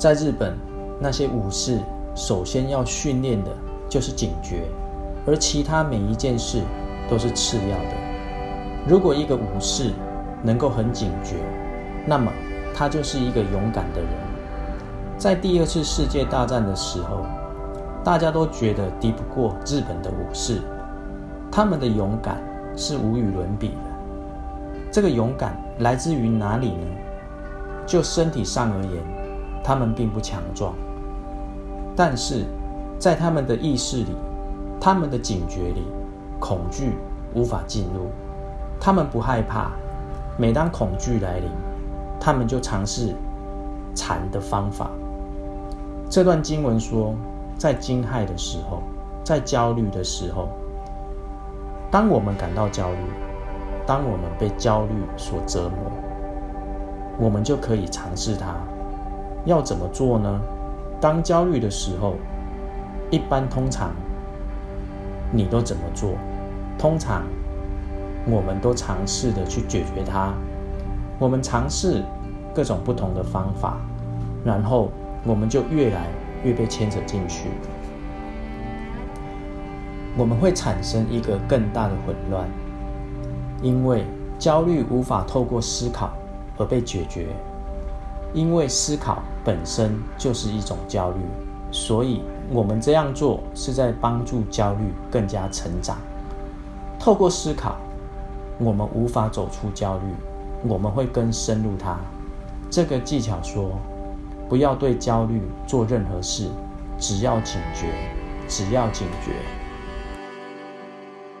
在日本，那些武士首先要训练的就是警觉，而其他每一件事都是次要的。如果一个武士能够很警觉，那么他就是一个勇敢的人。在第二次世界大战的时候，大家都觉得敌不过日本的武士，他们的勇敢是无与伦比的。这个勇敢来自于哪里呢？就身体上而言。他们并不强壮，但是在他们的意识里，他们的警觉里，恐惧无法进入。他们不害怕，每当恐惧来临，他们就尝试禅的方法。这段经文说，在惊骇的时候，在焦虑的时候，当我们感到焦虑，当我们被焦虑所折磨，我们就可以尝试它。要怎么做呢？当焦虑的时候，一般通常你都怎么做？通常我们都尝试的去解决它。我们尝试各种不同的方法，然后我们就越来越被牵扯进去。我们会产生一个更大的混乱，因为焦虑无法透过思考而被解决。因为思考本身就是一种焦虑，所以我们这样做是在帮助焦虑更加成长。透过思考，我们无法走出焦虑，我们会更深入它。这个技巧说，不要对焦虑做任何事，只要警觉，只要警觉。